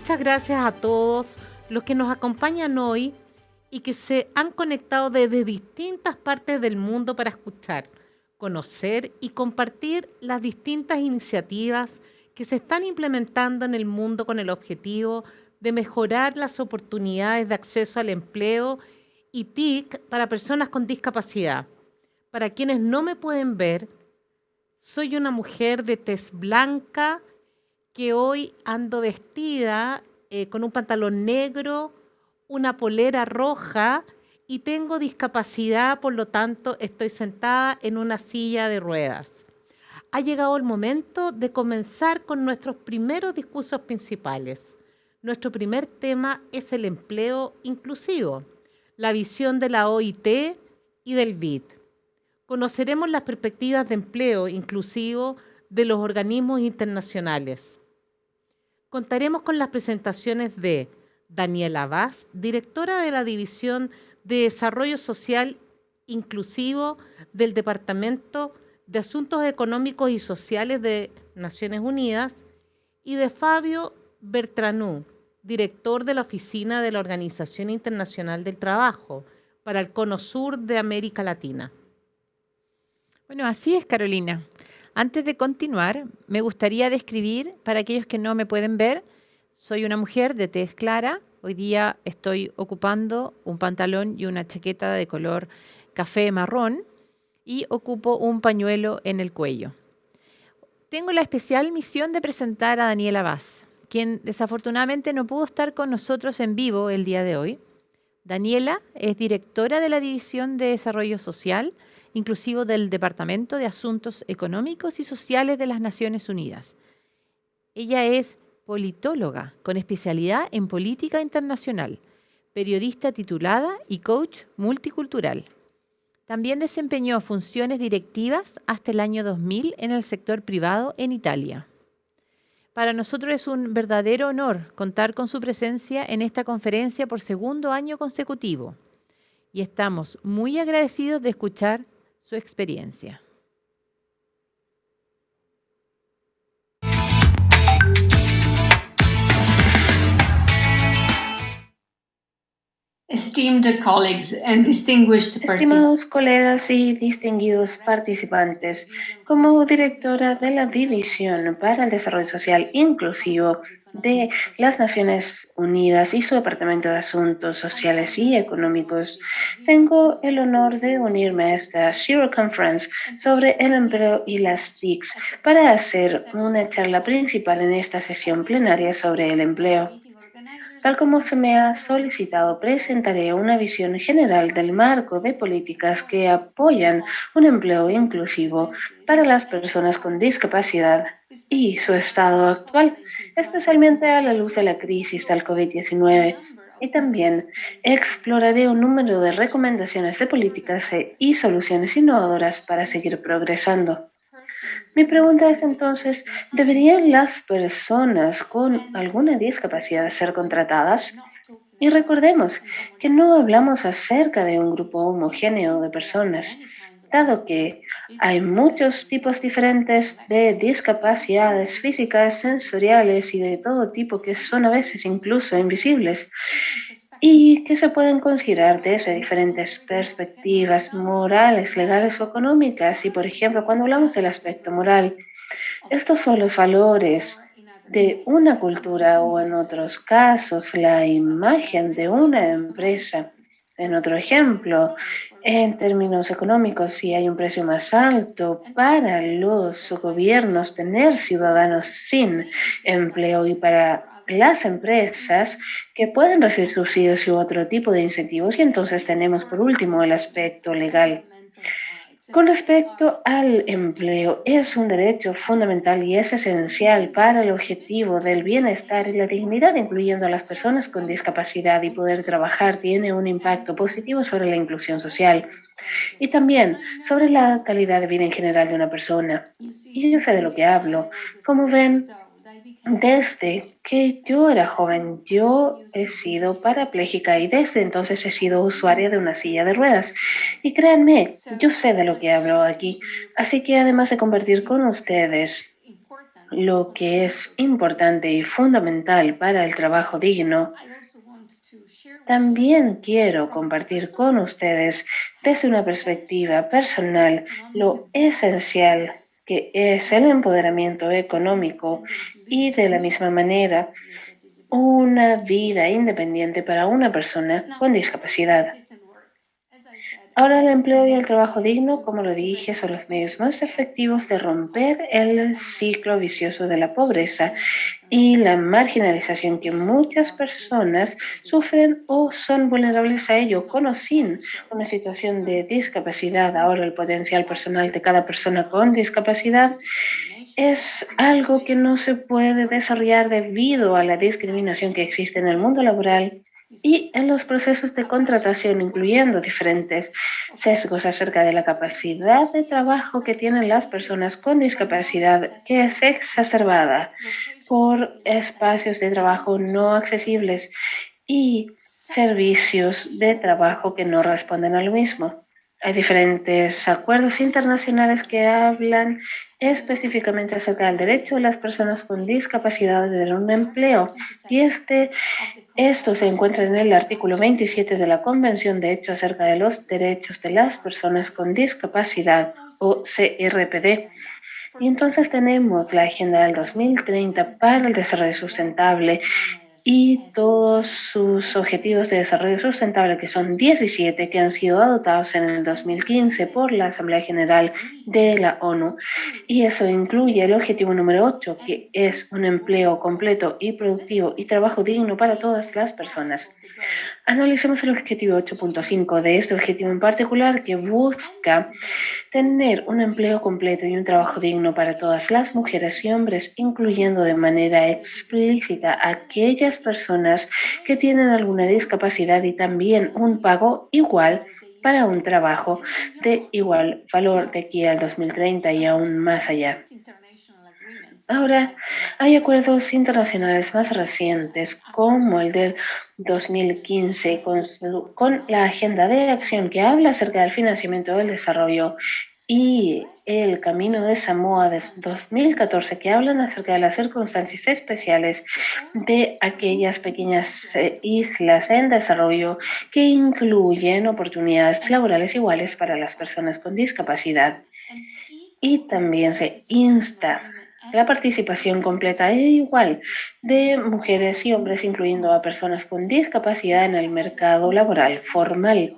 Muchas gracias a todos los que nos acompañan hoy y que se han conectado desde distintas partes del mundo para escuchar, conocer y compartir las distintas iniciativas que se están implementando en el mundo con el objetivo de mejorar las oportunidades de acceso al empleo y TIC para personas con discapacidad. Para quienes no me pueden ver, soy una mujer de tez blanca que hoy ando vestida eh, con un pantalón negro, una polera roja y tengo discapacidad, por lo tanto estoy sentada en una silla de ruedas. Ha llegado el momento de comenzar con nuestros primeros discursos principales. Nuestro primer tema es el empleo inclusivo, la visión de la OIT y del BID. Conoceremos las perspectivas de empleo inclusivo de los organismos internacionales. Contaremos con las presentaciones de Daniela Vaz, directora de la División de Desarrollo Social Inclusivo del Departamento de Asuntos Económicos y Sociales de Naciones Unidas, y de Fabio Bertranú, director de la Oficina de la Organización Internacional del Trabajo para el Cono Sur de América Latina. Bueno, así es, Carolina. Antes de continuar, me gustaría describir, para aquellos que no me pueden ver, soy una mujer de tez clara. Hoy día estoy ocupando un pantalón y una chaqueta de color café marrón y ocupo un pañuelo en el cuello. Tengo la especial misión de presentar a Daniela Vaz quien desafortunadamente no pudo estar con nosotros en vivo el día de hoy. Daniela es directora de la División de Desarrollo Social, inclusivo del Departamento de Asuntos Económicos y Sociales de las Naciones Unidas. Ella es politóloga con especialidad en política internacional, periodista titulada y coach multicultural. También desempeñó funciones directivas hasta el año 2000 en el sector privado en Italia. Para nosotros es un verdadero honor contar con su presencia en esta conferencia por segundo año consecutivo y estamos muy agradecidos de escuchar su experiencia. Estimados colegas y distinguidos participantes, como directora de la División para el Desarrollo Social Inclusivo de las Naciones Unidas y su Departamento de Asuntos Sociales y Económicos, tengo el honor de unirme a esta Zero Conference sobre el empleo y las TICs para hacer una charla principal en esta sesión plenaria sobre el empleo. Tal como se me ha solicitado, presentaré una visión general del marco de políticas que apoyan un empleo inclusivo para las personas con discapacidad y su estado actual, especialmente a la luz de la crisis del COVID-19. Y también exploraré un número de recomendaciones de políticas y soluciones innovadoras para seguir progresando. Mi pregunta es entonces, ¿deberían las personas con alguna discapacidad ser contratadas? Y recordemos que no hablamos acerca de un grupo homogéneo de personas, dado que hay muchos tipos diferentes de discapacidades físicas, sensoriales y de todo tipo que son a veces incluso invisibles y que se pueden considerar desde diferentes perspectivas morales, legales o económicas. Y, por ejemplo, cuando hablamos del aspecto moral, estos son los valores de una cultura o en otros casos la imagen de una empresa. En otro ejemplo, en términos económicos, si hay un precio más alto para los gobiernos tener ciudadanos sin empleo y para las empresas que pueden recibir subsidios y otro tipo de incentivos. Y entonces tenemos por último el aspecto legal. Con respecto al empleo, es un derecho fundamental y es esencial para el objetivo del bienestar y la dignidad, incluyendo a las personas con discapacidad y poder trabajar, tiene un impacto positivo sobre la inclusión social y también sobre la calidad de vida en general de una persona. Y yo sé de lo que hablo. Como ven, desde que yo era joven, yo he sido parapléjica y desde entonces he sido usuaria de una silla de ruedas. Y créanme, yo sé de lo que hablo aquí. Así que además de compartir con ustedes lo que es importante y fundamental para el trabajo digno, también quiero compartir con ustedes desde una perspectiva personal lo esencial que es el empoderamiento económico y de la misma manera una vida independiente para una persona con discapacidad. Ahora el empleo y el trabajo digno, como lo dije, son los medios más efectivos de romper el ciclo vicioso de la pobreza y la marginalización que muchas personas sufren o son vulnerables a ello, con o sin una situación de discapacidad. Ahora el potencial personal de cada persona con discapacidad es algo que no se puede desarrollar debido a la discriminación que existe en el mundo laboral y en los procesos de contratación, incluyendo diferentes sesgos acerca de la capacidad de trabajo que tienen las personas con discapacidad, que es exacerbada por espacios de trabajo no accesibles y servicios de trabajo que no responden a lo mismo. Hay diferentes acuerdos internacionales que hablan específicamente acerca del derecho de las personas con discapacidad de tener un empleo. Y este, esto se encuentra en el artículo 27 de la Convención de Hecho acerca de los derechos de las personas con discapacidad o CRPD. Y entonces tenemos la Agenda del 2030 para el Desarrollo Sustentable y todos sus objetivos de desarrollo sustentable, que son 17, que han sido adoptados en el 2015 por la Asamblea General de la ONU. Y eso incluye el objetivo número 8, que es un empleo completo y productivo y trabajo digno para todas las personas. Analicemos el objetivo 8.5 de este objetivo en particular que busca tener un empleo completo y un trabajo digno para todas las mujeres y hombres, incluyendo de manera explícita a aquellas personas que tienen alguna discapacidad y también un pago igual para un trabajo de igual valor de aquí al 2030 y aún más allá. Ahora, hay acuerdos internacionales más recientes, como el del 2015, con, la Agenda de Acción que habla acerca del financiamiento del desarrollo y el Camino de Samoa de 2014, que hablan acerca de las circunstancias especiales de aquellas pequeñas eh, islas en desarrollo que incluyen oportunidades laborales iguales para las personas con discapacidad. Y también se insta la participación completa e igual de mujeres y hombres, incluyendo a personas con discapacidad en el mercado laboral formal.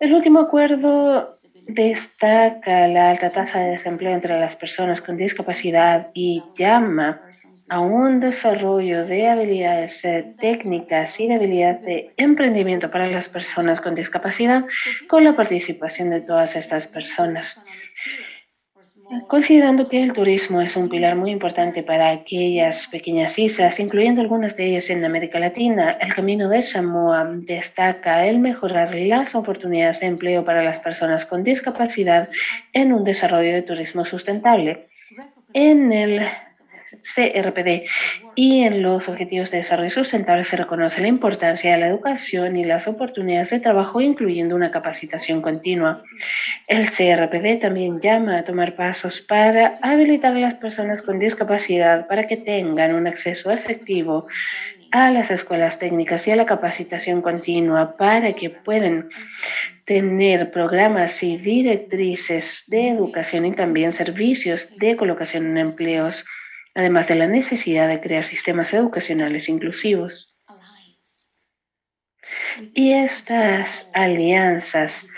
El último acuerdo destaca la alta tasa de desempleo entre las personas con discapacidad y llama a un desarrollo de habilidades eh, técnicas y de habilidades de emprendimiento para las personas con discapacidad con la participación de todas estas personas. Considerando que el turismo es un pilar muy importante para aquellas pequeñas islas, incluyendo algunas de ellas en América Latina, el Camino de Samoa destaca el mejorar las oportunidades de empleo para las personas con discapacidad en un desarrollo de turismo sustentable. En el CRPD y en los Objetivos de Desarrollo Sustentable se reconoce la importancia de la educación y las oportunidades de trabajo, incluyendo una capacitación continua. El CRPD también llama a tomar pasos para habilitar a las personas con discapacidad para que tengan un acceso efectivo a las escuelas técnicas y a la capacitación continua para que puedan tener programas y directrices de educación y también servicios de colocación en empleos además de la necesidad de crear sistemas educacionales inclusivos. Y estas alianzas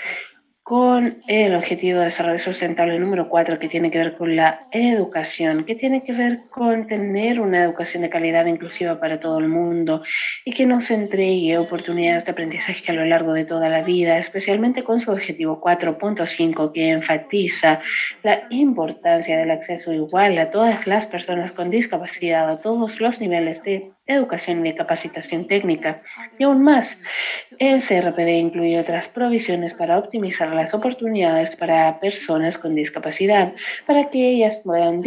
con el objetivo de desarrollo sustentable número 4, que tiene que ver con la educación, que tiene que ver con tener una educación de calidad inclusiva para todo el mundo y que nos entregue oportunidades de aprendizaje a lo largo de toda la vida, especialmente con su objetivo 4.5, que enfatiza la importancia del acceso igual a todas las personas con discapacidad a todos los niveles de educación y capacitación técnica. Y aún más, el CRPD incluye otras provisiones para optimizar las oportunidades para personas con discapacidad, para que ellas puedan,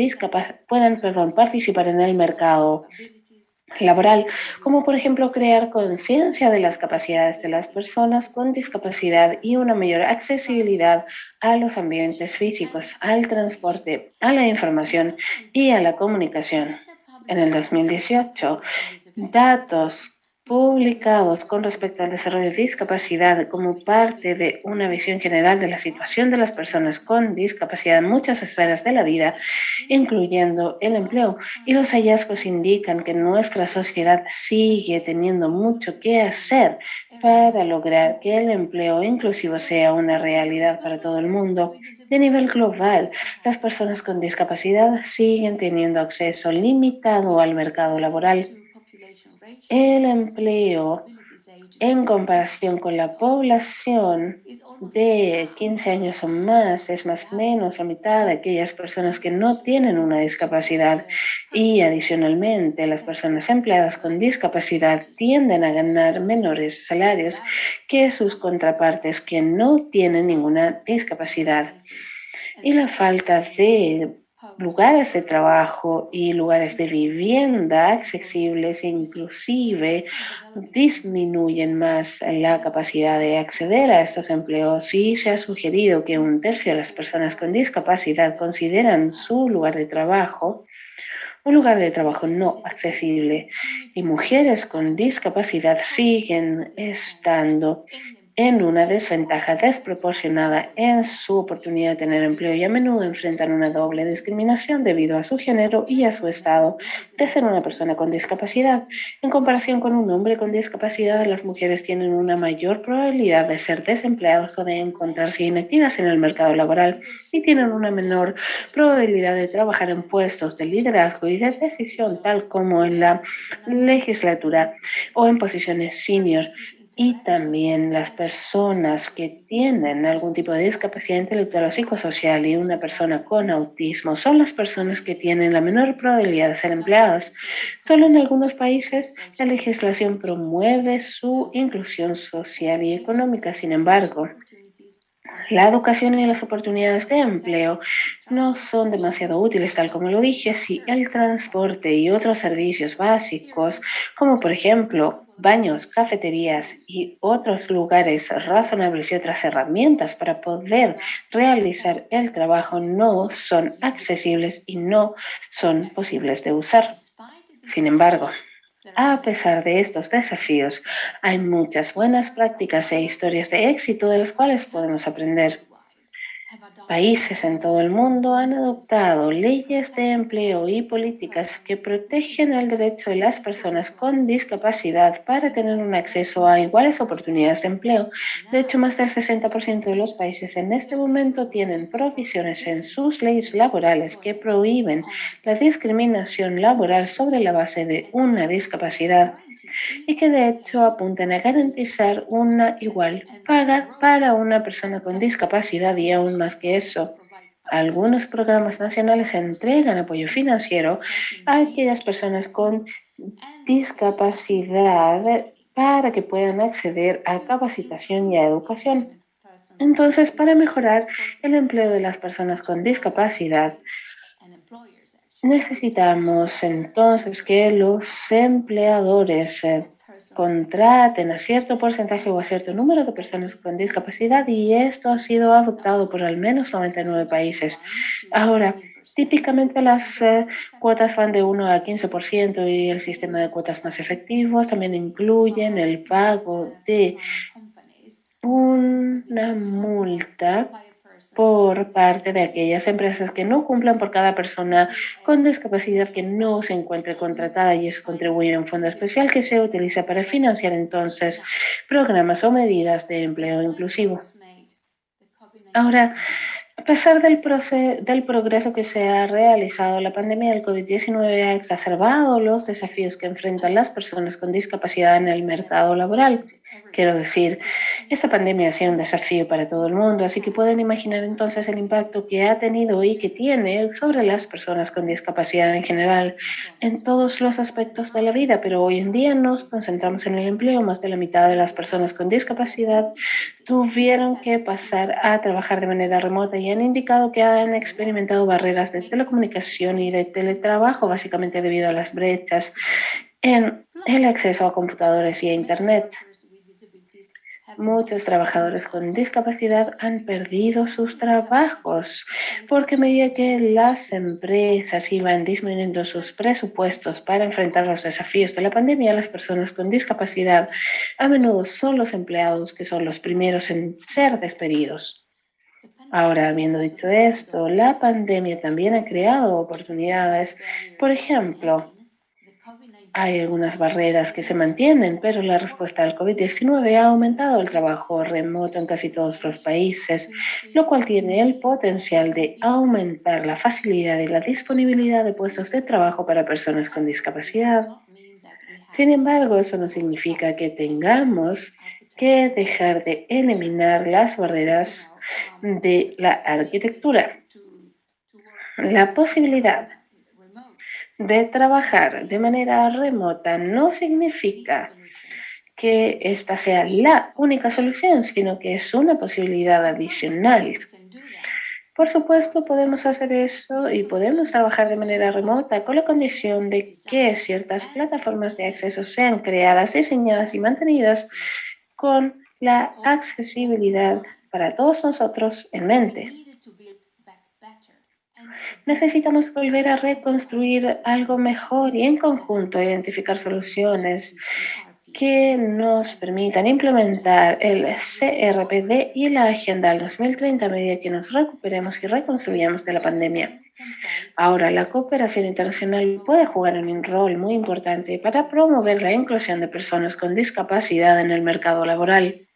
participar en el mercado laboral, como por ejemplo crear conciencia de las capacidades de las personas con discapacidad y una mayor accesibilidad a los ambientes físicos, al transporte, a la información y a la comunicación. En el 2018, datos publicados con respecto al desarrollo de discapacidad como parte de una visión general de la situación de las personas con discapacidad en muchas esferas de la vida, incluyendo el empleo. Y los hallazgos indican que nuestra sociedad sigue teniendo mucho que hacer para lograr que el empleo inclusivo sea una realidad para todo el mundo. De nivel global, las personas con discapacidad siguen teniendo acceso limitado al mercado laboral el empleo en comparación con la población de 15 años o más es más o menos la mitad de aquellas personas que no tienen una discapacidad y adicionalmente las personas empleadas con discapacidad tienden a ganar menores salarios que sus contrapartes que no tienen ninguna discapacidad. Y la falta de lugares de trabajo y lugares de vivienda accesibles inclusive disminuyen más la capacidad de acceder a estos empleos. Y se ha sugerido que un tercio de las personas con discapacidad consideran su lugar de trabajo un lugar de trabajo no accesible y mujeres con discapacidad siguen estando en una desventaja desproporcionada en su oportunidad de tener empleo y a menudo enfrentan una doble discriminación debido a su género y a su estado de ser una persona con discapacidad. En comparación con un hombre con discapacidad, las mujeres tienen una mayor probabilidad de ser desempleados o de encontrarse inactivas en el mercado laboral y tienen una menor probabilidad de trabajar en puestos de liderazgo y de decisión, tal como en la legislatura o en posiciones senior y también las personas que tienen algún tipo de discapacidad intelectual o psicosocial y una persona con autismo son las personas que tienen la menor probabilidad de ser empleadas. Solo en algunos países la legislación promueve su inclusión social y económica. Sin embargo, la educación y las oportunidades de empleo no son demasiado útiles, tal como lo dije, si el transporte y otros servicios básicos, como por ejemplo baños, cafeterías y otros lugares razonables y otras herramientas para poder realizar el trabajo no son accesibles y no son posibles de usar. Sin embargo, a pesar de estos desafíos, hay muchas buenas prácticas e historias de éxito de las cuales podemos aprender. Países en todo el mundo han adoptado leyes de empleo y políticas que protegen el derecho de las personas con discapacidad para tener un acceso a iguales oportunidades de empleo. De hecho, más del 60% de los países en este momento tienen provisiones en sus leyes laborales que prohíben la discriminación laboral sobre la base de una discapacidad y que de hecho apuntan a garantizar una igual paga para una persona con discapacidad y aún más que eso. Algunos programas nacionales entregan apoyo financiero a aquellas personas con discapacidad para que puedan acceder a capacitación y a educación. Entonces, para mejorar el empleo de las personas con discapacidad, Necesitamos entonces que los empleadores eh, contraten a cierto porcentaje o a cierto número de personas con discapacidad y esto ha sido adoptado por al menos 99 países. Ahora, típicamente las eh, cuotas van de 1 a 15% y el sistema de cuotas más efectivos también incluyen el pago de una multa por parte de aquellas empresas que no cumplan por cada persona con discapacidad que no se encuentre contratada y eso contribuye a un fondo especial que se utiliza para financiar entonces programas o medidas de empleo inclusivo. Ahora, a pesar del, del progreso que se ha realizado, la pandemia del COVID-19 ha exacerbado los desafíos que enfrentan las personas con discapacidad en el mercado laboral. Quiero decir, esta pandemia ha sido un desafío para todo el mundo, así que pueden imaginar entonces el impacto que ha tenido y que tiene sobre las personas con discapacidad en general en todos los aspectos de la vida, pero hoy en día nos concentramos en el empleo. Más de la mitad de las personas con discapacidad tuvieron que pasar a trabajar de manera remota y han indicado que han experimentado barreras de telecomunicación y de teletrabajo, básicamente debido a las brechas en el acceso a computadores y a Internet. Muchos trabajadores con discapacidad han perdido sus trabajos porque a medida que las empresas iban disminuyendo sus presupuestos para enfrentar los desafíos de la pandemia, las personas con discapacidad a menudo son los empleados que son los primeros en ser despedidos. Ahora, habiendo dicho esto, la pandemia también ha creado oportunidades. Por ejemplo, hay algunas barreras que se mantienen, pero la respuesta al COVID-19 ha aumentado el trabajo remoto en casi todos los países, lo cual tiene el potencial de aumentar la facilidad y la disponibilidad de puestos de trabajo para personas con discapacidad. Sin embargo, eso no significa que tengamos que dejar de eliminar las barreras de la arquitectura. La posibilidad de trabajar de manera remota no significa que esta sea la única solución, sino que es una posibilidad adicional. Por supuesto, podemos hacer eso y podemos trabajar de manera remota con la condición de que ciertas plataformas de acceso sean creadas, diseñadas y mantenidas con la accesibilidad para todos nosotros en mente. Necesitamos volver a reconstruir algo mejor y en conjunto identificar soluciones que nos permitan implementar el CRPD y la Agenda del 2030 a medida que nos recuperemos y reconstruyamos de la pandemia. Ahora, la cooperación internacional puede jugar un rol muy importante para promover la inclusión de personas con discapacidad en el mercado laboral.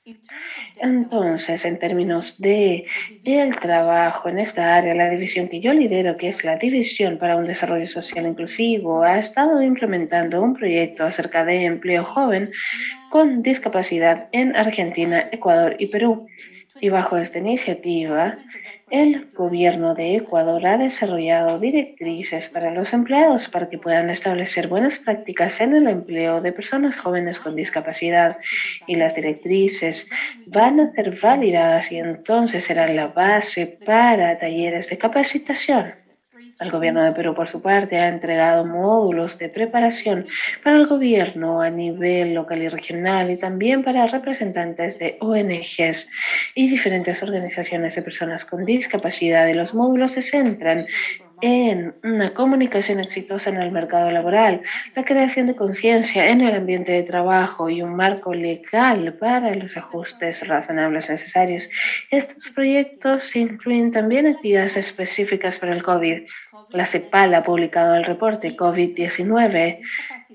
Entonces, en términos de el trabajo en esta área, la división que yo lidero, que es la División para un Desarrollo Social Inclusivo, ha estado implementando un proyecto acerca de empleo joven con discapacidad en Argentina, Ecuador y Perú. Y bajo esta iniciativa, el gobierno de Ecuador ha desarrollado directrices para los empleados para que puedan establecer buenas prácticas en el empleo de personas jóvenes con discapacidad y las directrices van a ser validadas y entonces serán la base para talleres de capacitación. El gobierno de Perú, por su parte, ha entregado módulos de preparación para el gobierno a nivel local y regional y también para representantes de ONGs y diferentes organizaciones de personas con discapacidad. Los módulos se centran en una comunicación exitosa en el mercado laboral, la creación de conciencia en el ambiente de trabajo y un marco legal para los ajustes razonables necesarios. Estos proyectos incluyen también actividades específicas para el COVID. La CEPAL ha publicado el reporte COVID-19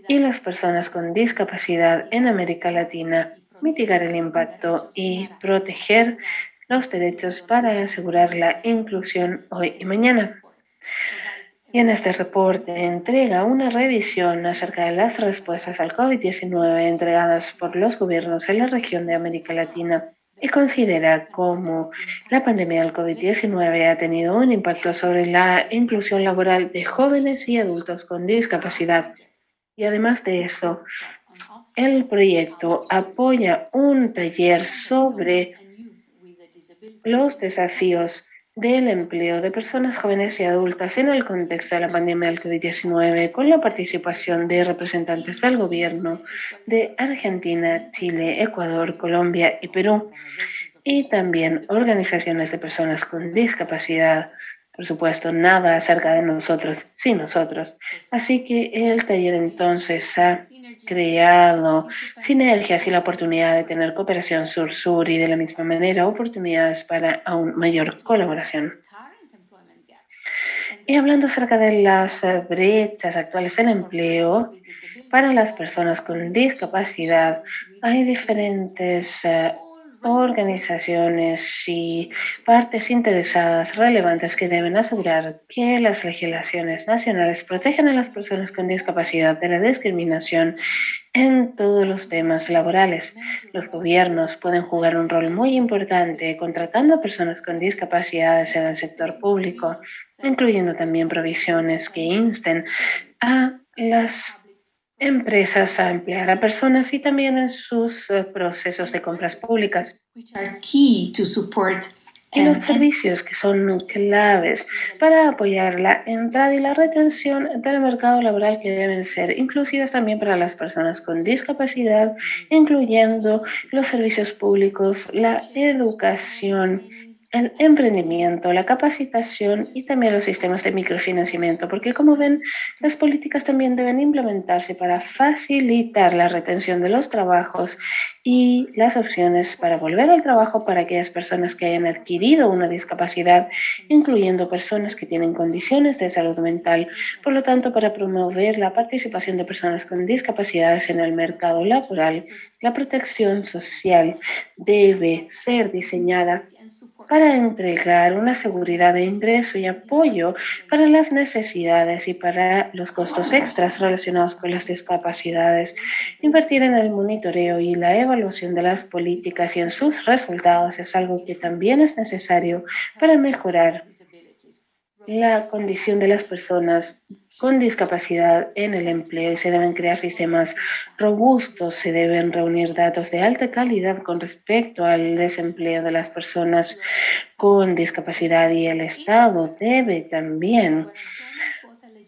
y las personas con discapacidad en América Latina, mitigar el impacto y proteger los derechos para asegurar la inclusión hoy y mañana. Y en este reporte entrega una revisión acerca de las respuestas al COVID-19 entregadas por los gobiernos en la región de América Latina y considera cómo la pandemia del COVID-19 ha tenido un impacto sobre la inclusión laboral de jóvenes y adultos con discapacidad. Y además de eso, el proyecto apoya un taller sobre los desafíos del empleo de personas jóvenes y adultas en el contexto de la pandemia del COVID-19 con la participación de representantes del gobierno de Argentina, Chile, Ecuador, Colombia y Perú y también organizaciones de personas con discapacidad. Por supuesto, nada acerca de nosotros sin nosotros. Así que el taller entonces ha creado sinergias y la oportunidad de tener cooperación sur-sur y de la misma manera oportunidades para aún mayor colaboración. Y hablando acerca de las brechas actuales en empleo, para las personas con discapacidad hay diferentes eh, organizaciones y partes interesadas relevantes que deben asegurar que las legislaciones nacionales protegen a las personas con discapacidad de la discriminación en todos los temas laborales. Los gobiernos pueden jugar un rol muy importante contratando a personas con discapacidades en el sector público, incluyendo también provisiones que insten a las empresas a emplear a personas y también en sus eh, procesos de compras públicas. Key to support y los servicios que son claves para apoyar la entrada y la retención del mercado laboral que deben ser inclusivas también para las personas con discapacidad, incluyendo los servicios públicos, la educación, el emprendimiento, la capacitación y también los sistemas de microfinanciamiento, porque como ven, las políticas también deben implementarse para facilitar la retención de los trabajos y las opciones para volver al trabajo para aquellas personas que hayan adquirido una discapacidad, incluyendo personas que tienen condiciones de salud mental. Por lo tanto, para promover la participación de personas con discapacidades en el mercado laboral, la protección social debe ser diseñada para entregar una seguridad de ingreso y apoyo para las necesidades y para los costos extras relacionados con las discapacidades. Invertir en el monitoreo y la evaluación de las políticas y en sus resultados es algo que también es necesario para mejorar la condición de las personas con discapacidad en el empleo y se deben crear sistemas robustos, se deben reunir datos de alta calidad con respecto al desempleo de las personas con discapacidad y el Estado debe también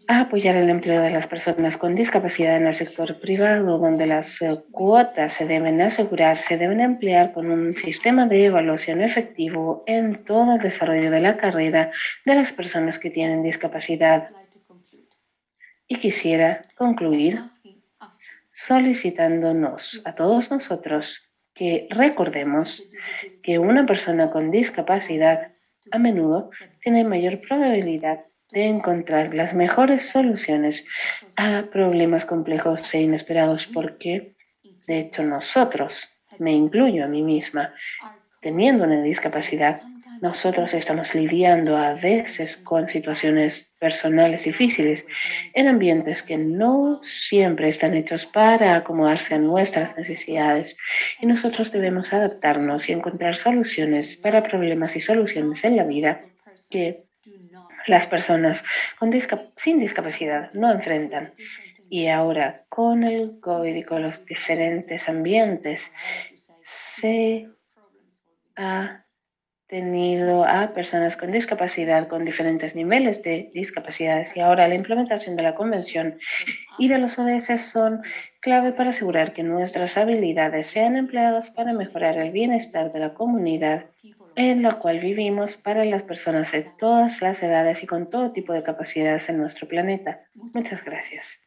apoyar el empleo de las personas con discapacidad en el sector privado, donde las eh, cuotas se deben asegurar, se deben emplear con un sistema de evaluación efectivo en todo el desarrollo de la carrera de las personas que tienen discapacidad. Y quisiera concluir solicitándonos a todos nosotros que recordemos que una persona con discapacidad a menudo tiene mayor probabilidad de encontrar las mejores soluciones a problemas complejos e inesperados porque, de hecho, nosotros, me incluyo a mí misma, teniendo una discapacidad, nosotros estamos lidiando a veces con situaciones personales difíciles en ambientes que no siempre están hechos para acomodarse a nuestras necesidades. Y nosotros debemos adaptarnos y encontrar soluciones para problemas y soluciones en la vida que las personas con sin discapacidad no enfrentan. Y ahora, con el COVID y con los diferentes ambientes, se ha tenido a personas con discapacidad con diferentes niveles de discapacidades y ahora la implementación de la convención y de los ODS son clave para asegurar que nuestras habilidades sean empleadas para mejorar el bienestar de la comunidad en la cual vivimos para las personas de todas las edades y con todo tipo de capacidades en nuestro planeta. Muchas gracias.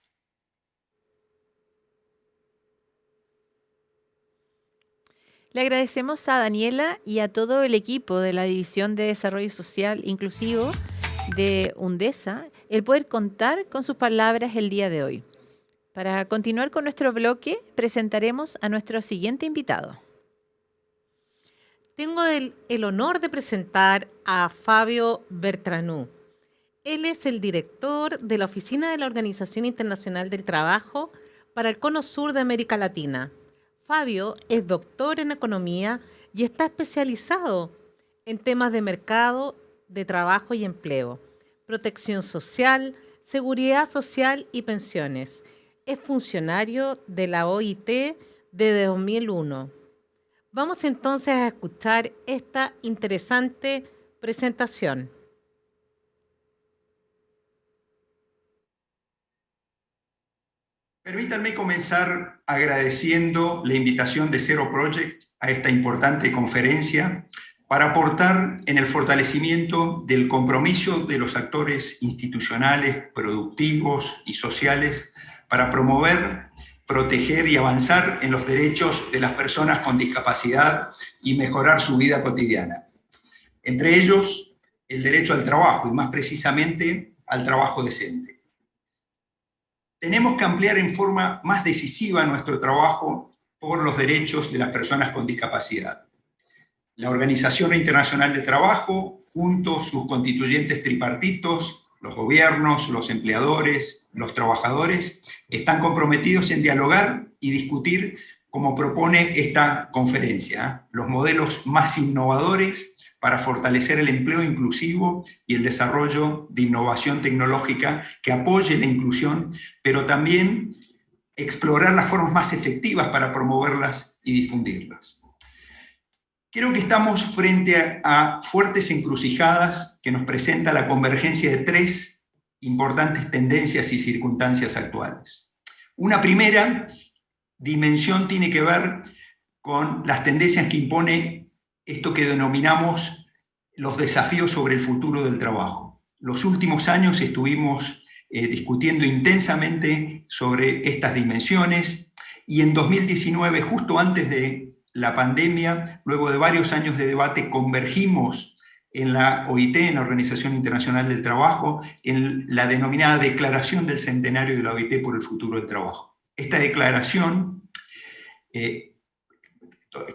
Le agradecemos a Daniela y a todo el equipo de la División de Desarrollo Social Inclusivo de UNDESA el poder contar con sus palabras el día de hoy. Para continuar con nuestro bloque, presentaremos a nuestro siguiente invitado. Tengo el, honor de presentar a Fabio Bertranú. Él es el director de la Oficina de la Organización Internacional del Trabajo para el Cono Sur de América Latina. Fabio es doctor en economía y está especializado en temas de mercado, de trabajo y empleo, protección social, seguridad social y pensiones. Es funcionario de la OIT desde 2001 Vamos entonces a escuchar esta interesante presentación. Permítanme comenzar agradeciendo la invitación de Zero Project a esta importante conferencia para aportar en el fortalecimiento del compromiso de los actores institucionales, productivos y sociales para promover proteger y avanzar en los derechos de las personas con discapacidad y mejorar su vida cotidiana. Entre ellos, el derecho al trabajo y más precisamente al trabajo decente. Tenemos que ampliar en forma más decisiva nuestro trabajo por los derechos de las personas con discapacidad. La Organización Internacional de Trabajo, junto a sus constituyentes tripartitos, los gobiernos, los empleadores, los trabajadores, están comprometidos en dialogar y discutir, como propone esta conferencia, los modelos más innovadores para fortalecer el empleo inclusivo y el desarrollo de innovación tecnológica que apoye la inclusión, pero también explorar las formas más efectivas para promoverlas y difundirlas. Creo que estamos frente a, fuertes encrucijadas que nos presenta la convergencia de tres importantes tendencias y circunstancias actuales. Una primera dimensión tiene que ver con las tendencias que impone esto que denominamos los desafíos sobre el futuro del trabajo. Los últimos años estuvimos eh, discutiendo intensamente sobre estas dimensiones y en 2019, justo antes de la pandemia, luego de varios años de debate, convergimos en la OIT, en la Organización Internacional del Trabajo, en la denominada Declaración del Centenario de la OIT por el Futuro del Trabajo. Esta declaración, eh,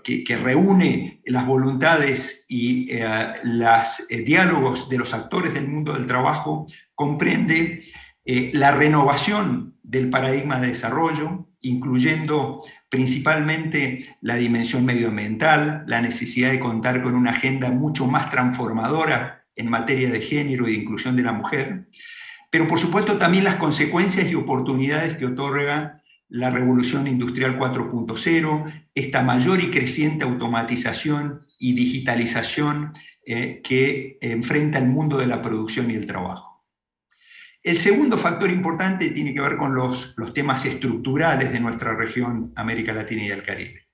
que, reúne las voluntades y eh, los diálogos de los actores del mundo del trabajo, comprende eh, la renovación del paradigma de desarrollo, incluyendo principalmente la dimensión medioambiental, la necesidad de contar con una agenda mucho más transformadora en materia de género y de inclusión de la mujer, pero por supuesto también las consecuencias y oportunidades que otorga la revolución industrial 4.0, esta mayor y creciente automatización y digitalización eh, que enfrenta el mundo de la producción y el trabajo. El segundo factor importante tiene que ver con los, temas estructurales de nuestra región América Latina y el Caribe.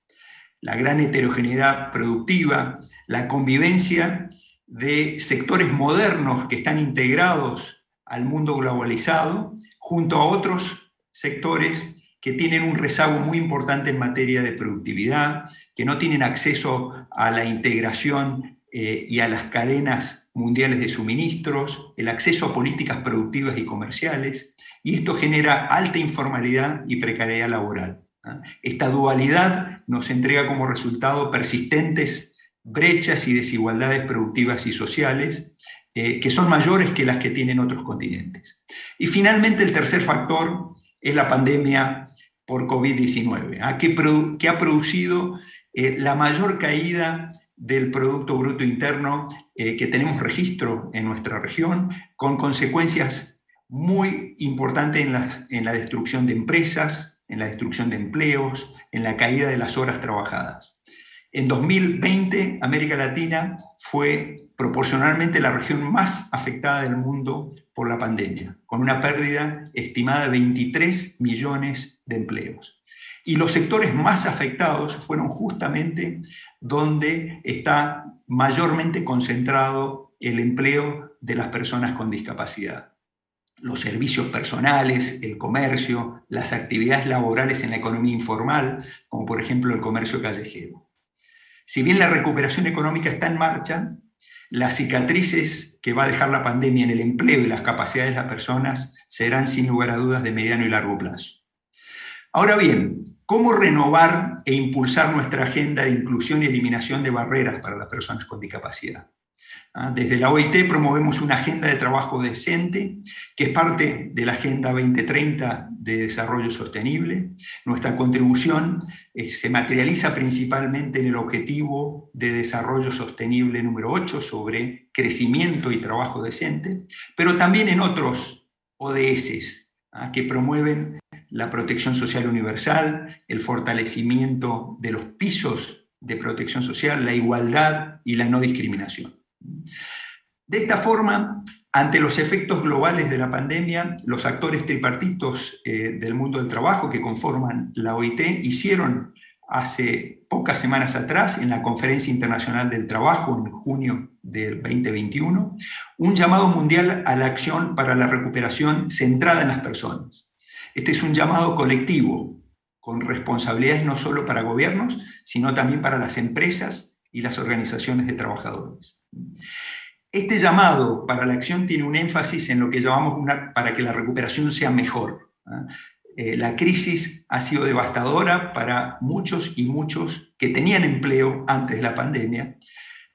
La gran heterogeneidad productiva, la convivencia de sectores modernos que están integrados al mundo globalizado, junto a otros sectores que tienen un rezago muy importante en materia de productividad, que no tienen acceso a la integración eh, y a las cadenas mundiales de suministros, el acceso a políticas productivas y comerciales, y esto genera alta informalidad y precariedad laboral. Esta dualidad nos entrega como resultado persistentes brechas y desigualdades productivas y sociales eh, que son mayores que las que tienen otros continentes. Y finalmente el tercer factor es la pandemia por COVID-19, que, que, ha producido eh, la mayor caída del Producto Bruto Interno eh, que tenemos registro en nuestra región, con consecuencias muy importantes en la, en la destrucción de empresas, en la destrucción de empleos, en la caída de las horas trabajadas. En 2020, América Latina fue proporcionalmente la región más afectada del mundo por la pandemia, con una pérdida estimada de 23 millones de empleos. Y los sectores más afectados fueron justamente donde está mayormente concentrado el empleo de las personas con discapacidad. Los servicios personales, el comercio, las actividades laborales en la economía informal, como por ejemplo el comercio callejero. Si bien la recuperación económica está en marcha, las cicatrices que va a dejar la pandemia en el empleo y las capacidades de las personas serán sin lugar a dudas de mediano y largo plazo. Ahora bien, ¿cómo renovar e impulsar nuestra agenda de inclusión y eliminación de barreras para las personas con discapacidad? Ah, desde la OIT promovemos una agenda de trabajo decente, que es parte de la Agenda 2030 de Desarrollo Sostenible. Nuestra contribución eh, se materializa principalmente en el objetivo de desarrollo sostenible número 8 sobre crecimiento y trabajo decente, pero también en otros ODS ah, que promueven la protección social universal, el fortalecimiento de los pisos de protección social, la igualdad y la no discriminación. De esta forma, ante los efectos globales de la pandemia, los actores tripartitos eh, del mundo del trabajo que conforman la OIT hicieron hace pocas semanas atrás, en la Conferencia Internacional del Trabajo, en junio del 2021, un llamado mundial a la acción para la recuperación centrada en las personas. Este es un llamado colectivo, con responsabilidades no solo para gobiernos, sino también para las empresas y las organizaciones de trabajadores. Este llamado para la acción tiene un énfasis en lo que llamamos una, para que la recuperación sea mejor. ¿ah? Eh, la crisis ha sido devastadora para muchos y muchos que tenían empleo antes de la pandemia.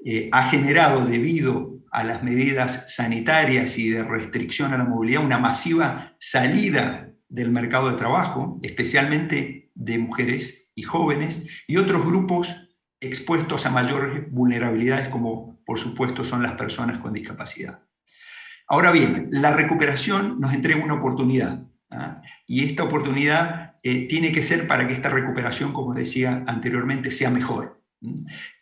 Eh, ha generado, debido a las medidas sanitarias y de restricción a la movilidad, una masiva salida del mercado de trabajo, especialmente de mujeres y jóvenes, y otros grupos expuestos a mayores vulnerabilidades como por supuesto son las personas con discapacidad. Ahora bien, la recuperación nos entrega una oportunidad, ¿ah? y esta oportunidad eh, tiene que ser para que esta recuperación, como decía anteriormente, sea mejor.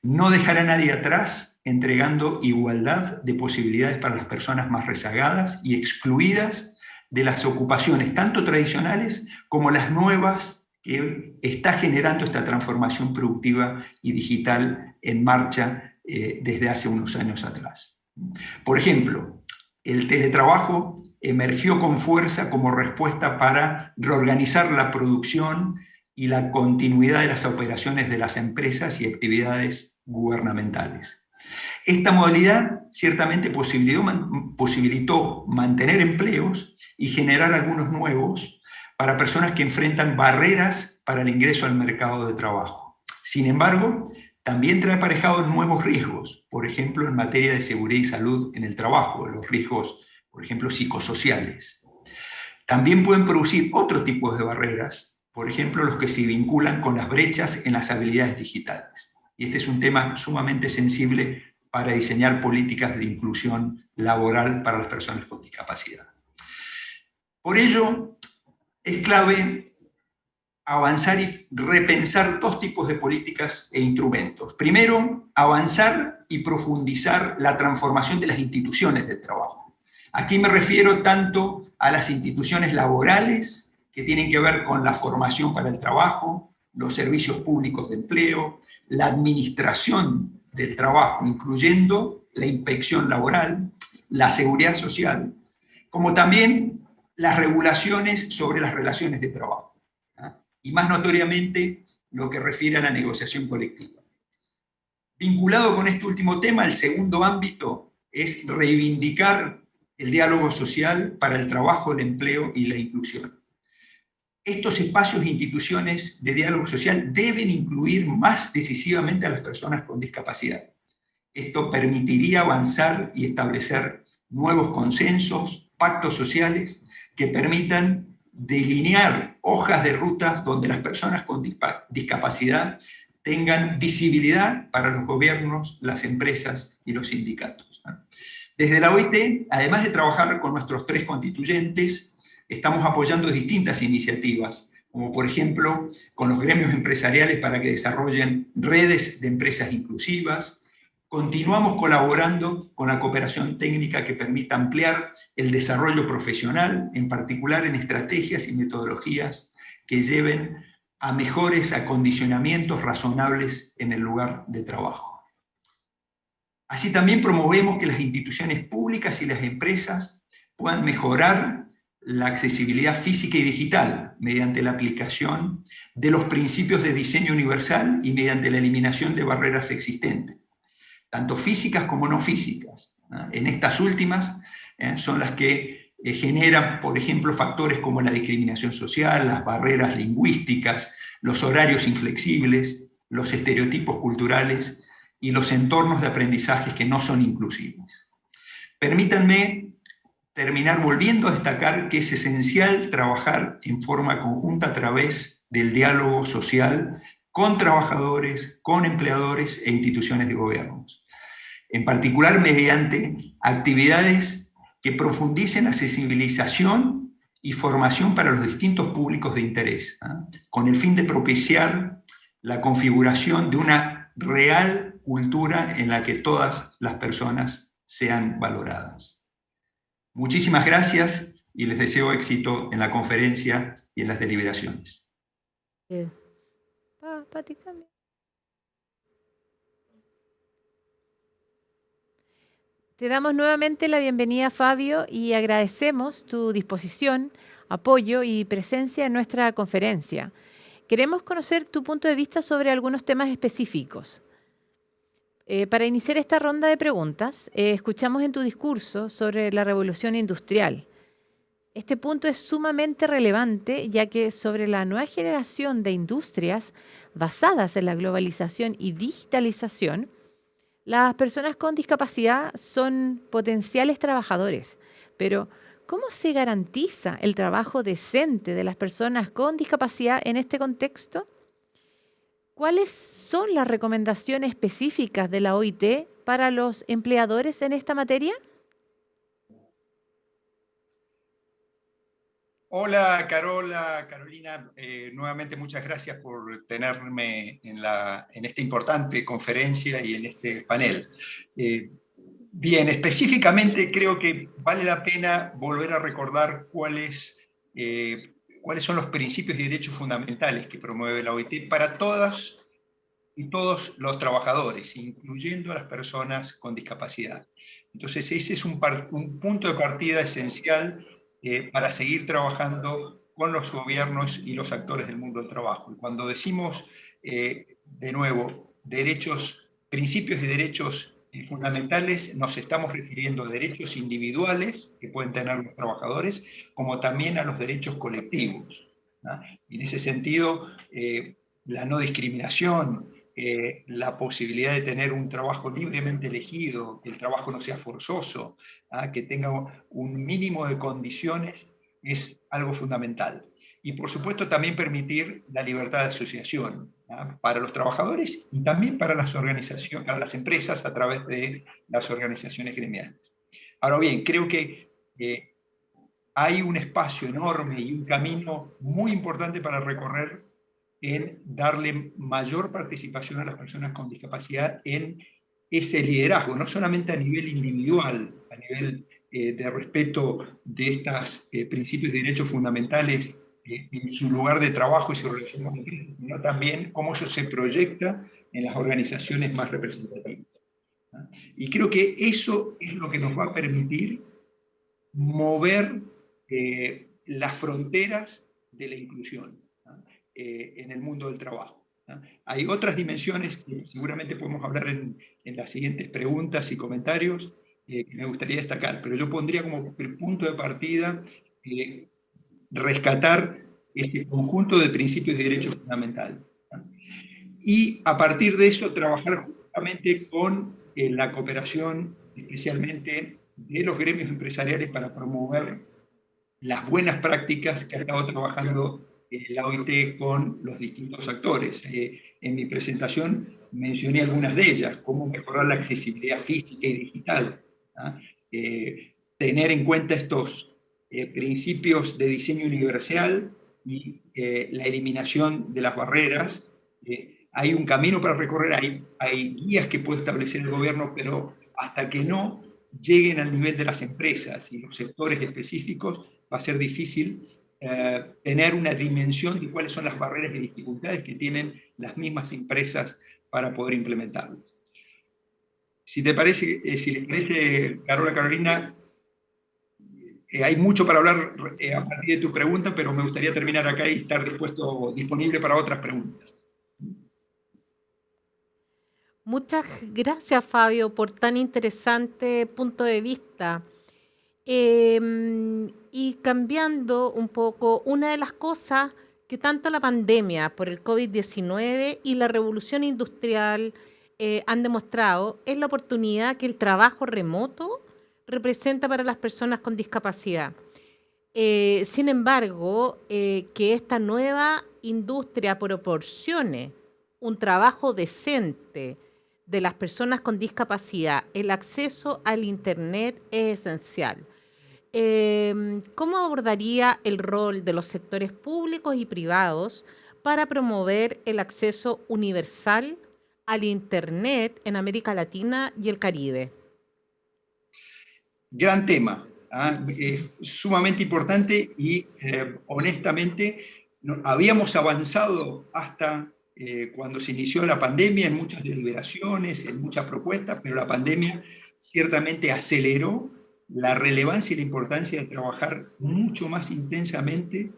No dejará a nadie atrás entregando igualdad de posibilidades para las personas más rezagadas y excluidas de las ocupaciones, tanto tradicionales como las nuevas que está generando esta transformación productiva y digital en marcha eh, desde hace unos años atrás. Por ejemplo, el teletrabajo emergió con fuerza como respuesta para reorganizar la producción y la continuidad de las operaciones de las empresas y actividades gubernamentales. Esta modalidad ciertamente posibilitó, mantener empleos y generar algunos nuevos para personas que enfrentan barreras para el ingreso al mercado de trabajo. Sin embargo, también trae aparejados nuevos riesgos, por ejemplo, en materia de seguridad y salud en el trabajo, los riesgos, por ejemplo, psicosociales. También pueden producir otro tipo de barreras, por ejemplo, los que se vinculan con las brechas en las habilidades digitales. Y este es un tema sumamente sensible para diseñar políticas de inclusión laboral para las personas con discapacidad. Por ello, es clave avanzar y repensar dos tipos de políticas e instrumentos. Primero, avanzar y profundizar la transformación de las instituciones del trabajo. Aquí me refiero tanto a las instituciones laborales, que tienen que ver con la formación para el trabajo, los servicios públicos de empleo, la administración del trabajo, incluyendo la inspección laboral, la seguridad social, como también las regulaciones sobre las relaciones de trabajo, ¿ah? y más notoriamente lo que refiere a la negociación colectiva. Vinculado con este último tema, el segundo ámbito es reivindicar el diálogo social para el trabajo, el empleo y la inclusión. Estos espacios e instituciones de diálogo social deben incluir más decisivamente a las personas con discapacidad. Esto permitiría avanzar y establecer nuevos consensos, pactos sociales que permitan delinear hojas de rutas donde las personas con discapacidad tengan visibilidad para los gobiernos, las empresas y los sindicatos. Desde la OIT, además de trabajar con nuestros tres constituyentes, estamos apoyando distintas iniciativas, como por ejemplo con los gremios empresariales para que desarrollen redes de empresas inclusivas. Continuamos colaborando con la cooperación técnica que permita ampliar el desarrollo profesional, en particular en estrategias y metodologías que lleven a mejores acondicionamientos razonables en el lugar de trabajo. Así también promovemos que las instituciones públicas y las empresas puedan mejorar la accesibilidad física y digital mediante la aplicación de los principios de diseño universal y mediante la eliminación de barreras existentes, tanto físicas como no físicas. En estas últimas eh, son las que eh, generan, por ejemplo, factores como la discriminación social, las barreras lingüísticas, los horarios inflexibles, los estereotipos culturales y los entornos de aprendizaje que no son inclusivos. Permítanme terminar volviendo a destacar que es esencial trabajar en forma conjunta a través del diálogo social con trabajadores, con empleadores e instituciones de gobiernos. En particular mediante actividades que profundicen la sensibilización y formación para los distintos públicos de interés, ¿ah? con el fin de propiciar la configuración de una real cultura en la que todas las personas sean valoradas. Muchísimas gracias y les deseo éxito en la conferencia y en las deliberaciones. Te damos nuevamente la bienvenida, Fabio, y agradecemos tu disposición, apoyo y presencia en nuestra conferencia. Queremos conocer tu punto de vista sobre algunos temas específicos. Eh, para iniciar esta ronda de preguntas, eh, escuchamos en tu discurso sobre la revolución industrial. Este punto es sumamente relevante ya que sobre la nueva generación de industrias basadas en la globalización y digitalización, las personas con discapacidad son potenciales trabajadores, pero ¿cómo se garantiza el trabajo decente de las personas con discapacidad en este contexto? ¿Cuáles son las recomendaciones específicas de la OIT para los empleadores en esta materia? Hola Carola, Carolina, eh, nuevamente muchas gracias por tenerme en, la, en, esta importante conferencia y en este panel. Eh, bien, específicamente creo que vale la pena volver a recordar cuáles, eh, cuáles son los principios y derechos fundamentales que promueve la OIT para todas y todos los trabajadores, incluyendo a las personas con discapacidad. Entonces ese es un, un punto de partida esencial eh, para seguir trabajando con los gobiernos y los actores del mundo del trabajo. Y cuando decimos, eh, de nuevo, derechos, principios y derechos fundamentales, nos estamos refiriendo a derechos individuales que pueden tener los trabajadores, como también a los derechos colectivos. Y en ese sentido, la no discriminación, eh, la posibilidad de tener un trabajo libremente elegido, que el trabajo no sea forzoso, que tenga un mínimo de condiciones, es algo fundamental. Y por supuesto también permitir la libertad de asociación para los trabajadores y también para las, organizaciones, para las empresas a través de las organizaciones gremiales. Ahora bien, creo que hay un espacio enorme y un camino muy importante para recorrer en darle mayor participación a las personas con discapacidad en ese liderazgo, no solamente a nivel individual, a nivel eh, de respeto de estos eh, principios y derechos fundamentales en su lugar de trabajo y su relación con sino también cómo eso se proyecta en las organizaciones más representativas. Y creo que eso es lo que nos va a permitir mover las fronteras de la inclusión. Eh, en el mundo del trabajo. Hay otras dimensiones que seguramente podemos hablar en, las siguientes preguntas y comentarios eh, que me gustaría destacar, pero yo pondría como punto de partida eh, rescatar ese conjunto de principios y derechos fundamentales. Y a partir de eso trabajar justamente con la cooperación, especialmente de los gremios empresariales para promover las buenas prácticas que ha estado trabajando la OIT con los distintos actores. Eh, en mi presentación mencioné algunas de ellas, cómo mejorar la accesibilidad física y digital, eh, tener en cuenta estos eh, principios de diseño universal y la eliminación de las barreras. hay un camino para recorrer, hay, hay guías que puede establecer el gobierno, pero hasta que no lleguen al nivel de las empresas y los sectores específicos, va a ser difícil eh, tener una dimensión de cuáles son las barreras y dificultades que tienen las mismas empresas para poder implementarlas. Si te parece, eh, si le parece, Carola Carolina, eh, hay mucho para hablar a partir de tu pregunta, pero me gustaría terminar acá y estar dispuesto, disponible para otras preguntas. Muchas gracias, Fabio, por tan interesante punto de vista. Em, y cambiando un poco, una de las cosas que tanto la pandemia por el COVID-19 y la revolución industrial eh, han demostrado es la oportunidad que el trabajo remoto representa para las personas con discapacidad. Eh, sin embargo, eh, que esta nueva industria proporcione un trabajo decente de las personas con discapacidad, el acceso al Internet es esencial. Em, ¿cómo abordaría el rol de los sectores públicos y privados para promover el acceso universal al Internet en América Latina y el Caribe? Gran tema, ¿ah? sumamente importante y eh, honestamente habíamos avanzado hasta eh, cuando se inició la pandemia en muchas deliberaciones, en muchas propuestas, pero la pandemia ciertamente aceleró la relevancia y la importancia de trabajar mucho más intensamente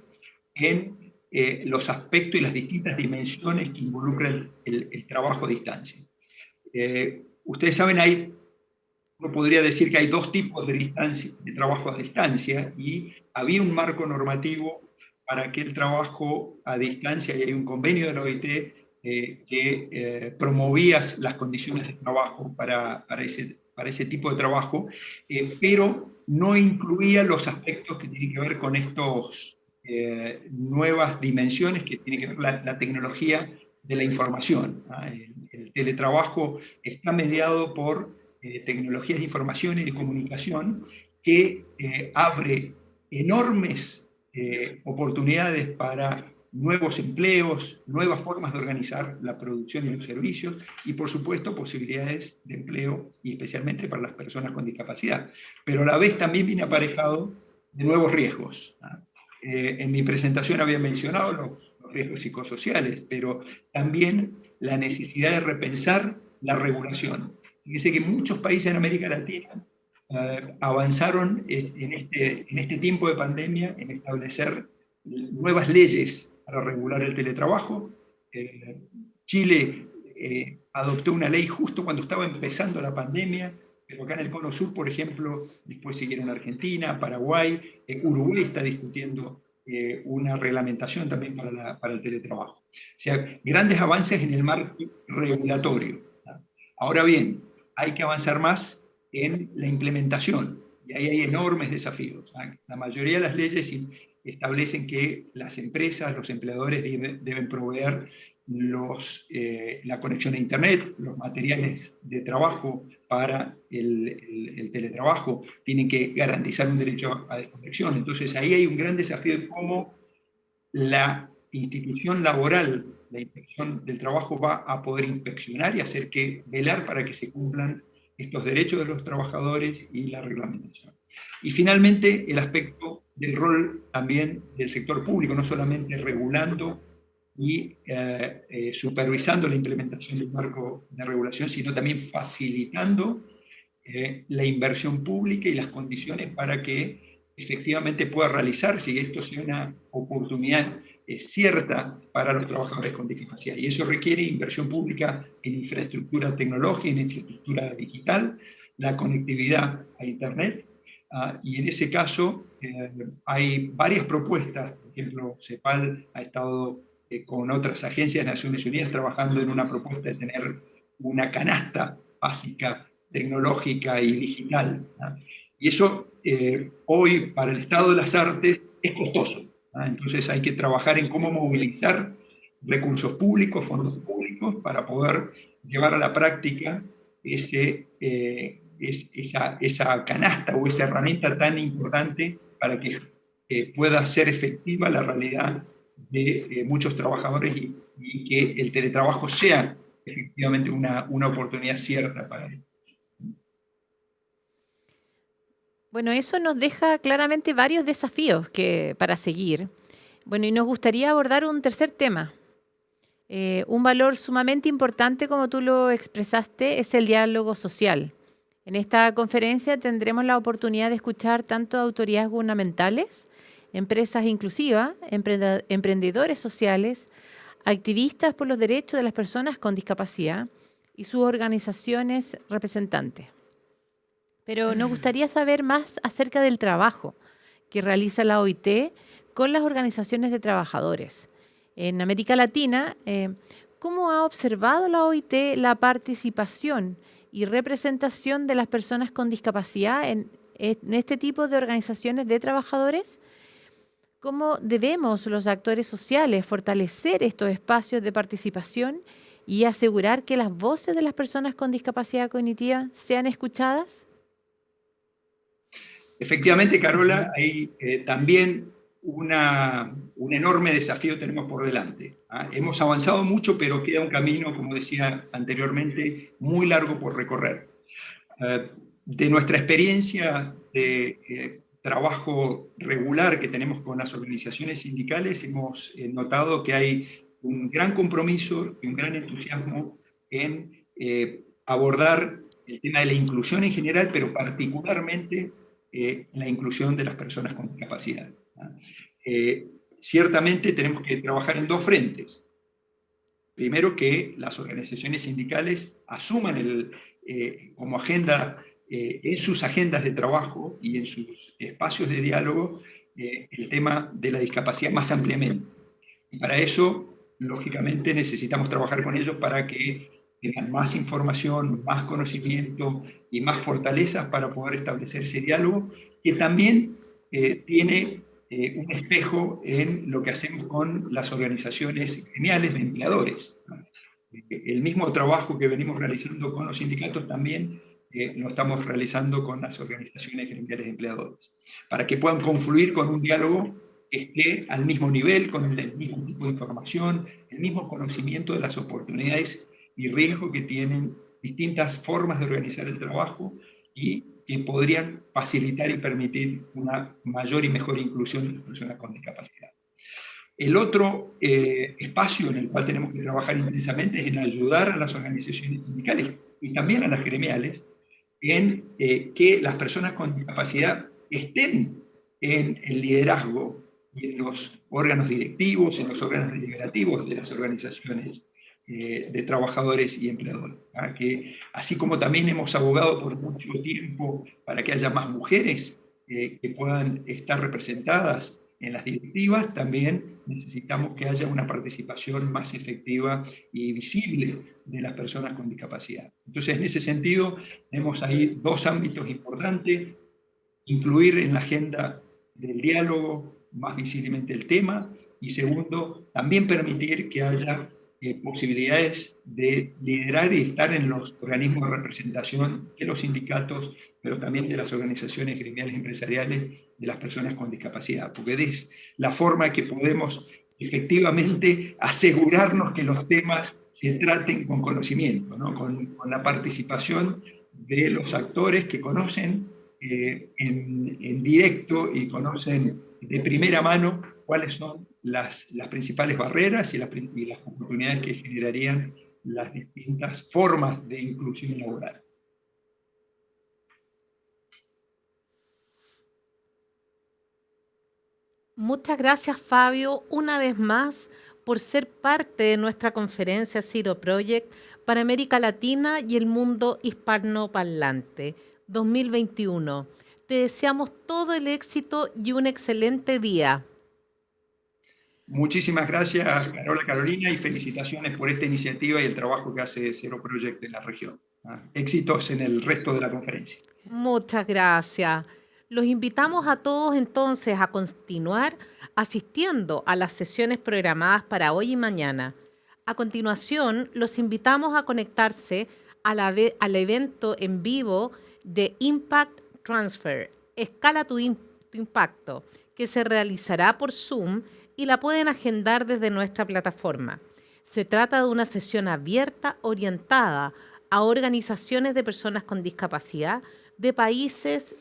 en eh, los aspectos y las distintas dimensiones que involucran el, trabajo a distancia. Ustedes saben, hay, uno podría decir que hay dos tipos de, trabajo a distancia y había un marco normativo para que el trabajo a distancia, y hay un convenio de la OIT eh, que promovía las condiciones de trabajo para, para ese para ese tipo de trabajo, eh, pero no incluía los aspectos que tienen que ver con estas eh, nuevas dimensiones que tiene que ver la, la tecnología de la información. El, teletrabajo está mediado por eh, tecnologías de información y de comunicación que abre enormes oportunidades para nuevos empleos, nuevas formas de organizar la producción y los servicios y, por supuesto, posibilidades de empleo, y especialmente para las personas con discapacidad. Pero a la vez también viene aparejado de nuevos riesgos. Eh, en mi presentación había mencionado los, riesgos psicosociales, pero también la necesidad de repensar la regulación. Fíjese que muchos países en América Latina eh, avanzaron en este, en este tiempo de pandemia en establecer nuevas leyes para regular el teletrabajo. Eh, Chile eh, adoptó una ley justo cuando estaba empezando la pandemia, pero acá en el Cono Sur, por ejemplo, después siguieron Argentina, Paraguay, Uruguay está discutiendo una reglamentación también para, el teletrabajo. O sea, grandes avances en el marco regulatorio. Ahora bien, hay que avanzar más en la implementación, y ahí hay enormes desafíos. La mayoría de las leyes establecen que las empresas, los empleadores deben, proveer los, eh, la conexión a Internet, los materiales de trabajo para el, teletrabajo, tienen que garantizar un derecho a desconexión. Entonces ahí hay un gran desafío de cómo la institución laboral, la inspección del trabajo va a poder inspeccionar y hacer que velar para que se cumplan estos derechos de los trabajadores y la reglamentación. Y finalmente el aspecto del rol también del sector público, no solamente regulando y eh, eh, supervisando la implementación del marco de regulación, sino también facilitando eh, la inversión pública y las condiciones para que efectivamente pueda realizarse y esto sea una oportunidad cierta para los trabajadores con discapacidad. Y eso requiere inversión pública en infraestructura tecnológica, en infraestructura digital, la conectividad a Internet, Ah, y en ese caso eh, hay varias propuestas, por ejemplo, CEPAL ha estado eh, con otras agencias de Naciones Unidas trabajando en una propuesta de tener una canasta básica tecnológica y digital. Y eso eh, hoy para el Estado de las Artes es costoso. Entonces hay que trabajar en cómo movilizar recursos públicos, fondos públicos, para poder llevar a la práctica ese, es esa, canasta o esa herramienta tan importante para que pueda ser efectiva la realidad de eh, muchos trabajadores y, que el teletrabajo sea efectivamente una, una oportunidad cierta para ellos. Bueno, eso nos deja claramente varios desafíos que, para seguir. Bueno, y nos gustaría abordar un tercer tema. Eh, un valor sumamente importante, como tú lo expresaste, es el diálogo social. En esta conferencia tendremos la oportunidad de escuchar tanto autoridades gubernamentales, empresas inclusivas, emprendedores sociales, activistas por los derechos de las personas con discapacidad y sus organizaciones representantes. Pero nos gustaría saber más acerca del trabajo que realiza la OIT con las organizaciones de trabajadores. En América Latina, eh, ¿cómo ha observado la OIT la participación y representación de las personas con discapacidad en, este tipo de organizaciones de trabajadores? ¿Cómo debemos los actores sociales fortalecer estos espacios de participación y asegurar que las voces de las personas con discapacidad cognitiva sean escuchadas? Efectivamente, Carola, hay eh, también una, un enorme desafío tenemos por delante. ¿ah? Hemos avanzado mucho, pero queda un camino, como decía anteriormente, muy largo por recorrer. Eh, de nuestra experiencia de eh, trabajo regular que tenemos con las organizaciones sindicales, hemos eh, notado que hay un gran compromiso y un gran entusiasmo en abordar el tema de la inclusión en general, pero particularmente la inclusión de las personas con discapacidad. Eh, ciertamente tenemos que trabajar en dos frentes. Primero, que las organizaciones sindicales asuman el, eh, como agenda, eh, en sus agendas de trabajo y en sus espacios de diálogo, el tema de la discapacidad más ampliamente. Y para eso, lógicamente, necesitamos trabajar con ellos para que tengan más información, más conocimiento y más fortalezas para poder establecer ese diálogo, que también tiene eh, un espejo en lo que hacemos con las organizaciones gremiales de empleadores. El mismo trabajo que venimos realizando con los sindicatos también eh, lo estamos realizando con las organizaciones gremiales de empleadores, para que puedan confluir con un diálogo esté al mismo nivel, con el mismo tipo de información, el mismo conocimiento de las oportunidades y riesgos que tienen distintas formas de organizar el trabajo y que podrían facilitar y permitir una mayor y mejor inclusión de las personas con discapacidad. El otro eh, espacio en el cual tenemos que trabajar intensamente es en ayudar a las organizaciones sindicales y también a las gremiales en eh, que las personas con discapacidad estén en el liderazgo y en los órganos directivos, en los órganos deliberativos de las organizaciones eh, de trabajadores y empleadores. Que, así como también hemos abogado por mucho tiempo para que haya más mujeres que puedan estar representadas en las directivas, también necesitamos que haya una participación más efectiva y visible de las personas con discapacidad. Entonces, en ese sentido, tenemos ahí dos ámbitos importantes, incluir en la agenda del diálogo más visiblemente el tema, y segundo, también permitir que haya eh, posibilidades de liderar y estar en los organismos de representación de los sindicatos, pero también de las organizaciones gremiales empresariales de las personas con discapacidad, porque es la forma que podemos efectivamente asegurarnos que los temas se traten con conocimiento, con, la participación de los actores que conocen eh, en, directo y conocen de primera mano cuáles son las, principales barreras y las, oportunidades que generarían las distintas formas de inclusión laboral. Muchas gracias, Fabio, una vez más por ser parte de nuestra conferencia Ciro Project para América Latina y el mundo hispanoparlante 2021. Te deseamos todo el éxito y un excelente día. Muchísimas gracias, Carola Carolina, y felicitaciones por esta iniciativa y el trabajo que hace Cero Project en la región. Ah, éxitos en el resto de la conferencia. Muchas gracias. Los invitamos a todos entonces a continuar asistiendo a las sesiones programadas para hoy y mañana. A continuación, los invitamos a conectarse al evento en vivo de Impact Transfer, Escala tu, tu Impacto, que se realizará por Zoom y la pueden agendar desde nuestra plataforma. Se trata de una sesión abierta orientada a organizaciones de personas con discapacidad de países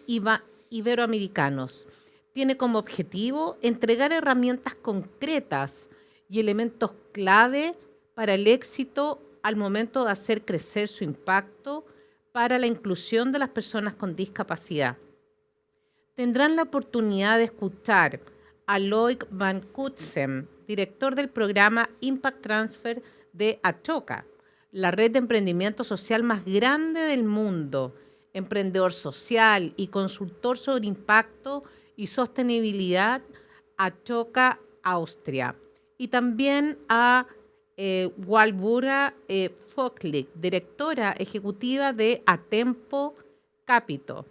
iberoamericanos. Tiene como objetivo entregar herramientas concretas y elementos clave para el éxito al momento de hacer crecer su impacto para la inclusión de las personas con discapacidad. Tendrán la oportunidad de escuchar a Loic Van Kutsem, director del programa Impact Transfer de Achoca, la red de emprendimiento social más grande del mundo, emprendedor social y consultor sobre impacto y sostenibilidad Achoca, Austria. Y también a eh, Walbura eh, directora ejecutiva de Atempo Capito,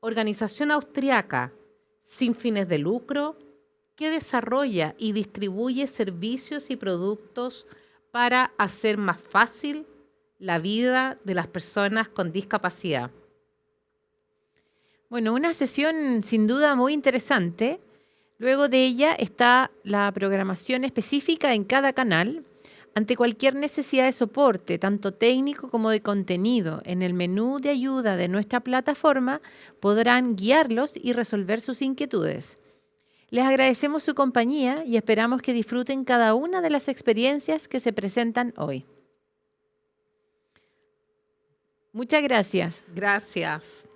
organización austriaca sin fines de lucro que desarrolla y distribuye servicios y productos para hacer más fácil la vida de las personas con discapacidad. Bueno, una sesión sin duda muy interesante. Luego de ella está la programación específica en cada canal ante cualquier necesidad de soporte, tanto técnico como de contenido. En el menú de ayuda de nuestra plataforma podrán guiarlos y resolver sus inquietudes. Les agradecemos su compañía y esperamos que disfruten cada una de las experiencias que se presentan hoy. Muchas gracias. Gracias.